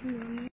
그 러.